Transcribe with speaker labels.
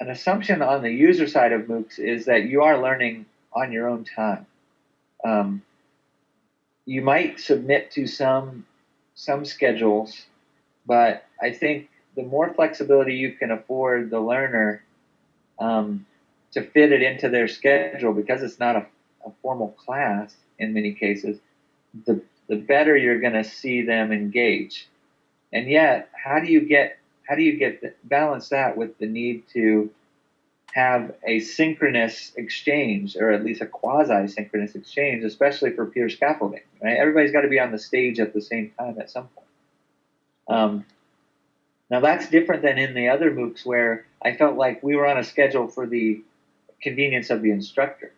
Speaker 1: an assumption on the user side of MOOCs is that you are learning on your own time. Um, you might submit to some some schedules, but I think the more flexibility you can afford the learner um, to fit it into their schedule, because it's not a, a formal class in many cases, the the better you're going to see them engage. And yet, how do you get how do you get balance that with the need to have a synchronous exchange or at least a quasi-synchronous exchange especially for peer scaffolding right? Everybody's got to be on the stage at the same time at some point. Um, now that's different than in the other moocs where i felt like we were on a schedule for the convenience of the instructor